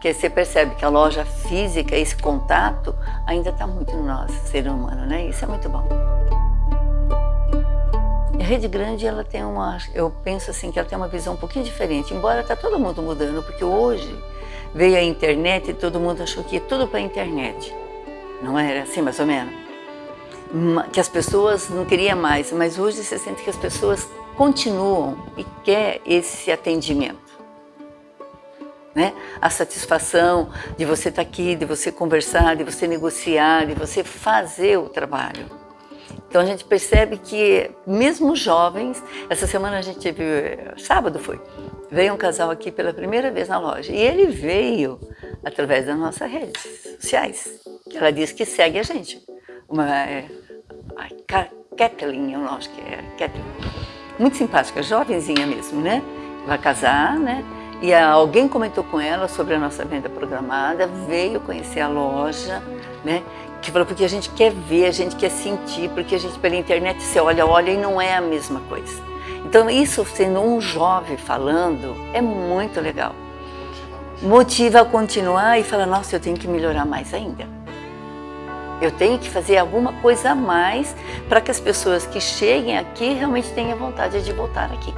que você percebe que a loja física, esse contato, ainda está muito no nosso ser humano, né? Isso é muito bom. A Rede Grande, ela tem uma, eu penso assim, que ela tem uma visão um pouquinho diferente, embora está todo mundo mudando, porque hoje veio a internet e todo mundo achou que ia tudo para a internet. Não era assim, mais ou menos? Que as pessoas não queriam mais, mas hoje você sente que as pessoas continuam e quer esse atendimento. Né? A satisfação de você estar tá aqui, de você conversar, de você negociar, de você fazer o trabalho. Então a gente percebe que mesmo jovens, essa semana a gente viu, sábado foi, veio um casal aqui pela primeira vez na loja e ele veio através das nossas redes sociais. Ela disse que segue a gente. Uma, é, a Kathleen, eu acho que é Kathleen. Muito simpática, jovenzinha mesmo, né? Vai casar, né? E alguém comentou com ela sobre a nossa venda programada, veio conhecer a loja, né? Que falou, porque a gente quer ver, a gente quer sentir, porque a gente pela internet você olha, olha e não é a mesma coisa. Então isso sendo um jovem falando é muito legal. Motiva a continuar e fala, nossa, eu tenho que melhorar mais ainda. Eu tenho que fazer alguma coisa a mais para que as pessoas que cheguem aqui realmente tenham vontade de voltar aqui.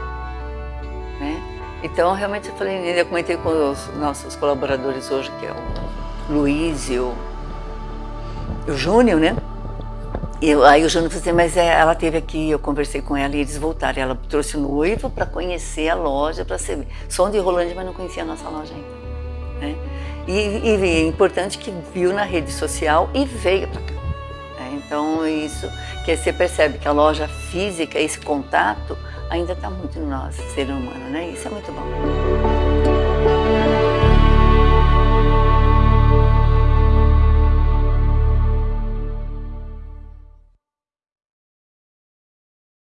Né? Então, realmente, eu falei, eu comentei com os nossos colaboradores hoje, que é o Luiz e o, o Júnior, né? Eu, aí o Júnior falou assim, mas é, ela teve aqui, eu conversei com ela e eles voltaram. Ela trouxe o noivo para conhecer a loja, para ser som de Rolândia, mas não conhecia a nossa loja ainda. Né? E, e, é importante que viu na rede social e veio para cá. Né? Então, isso que você percebe que a loja física, esse contato, ainda está muito no nosso ser humano, né? Isso é muito bom.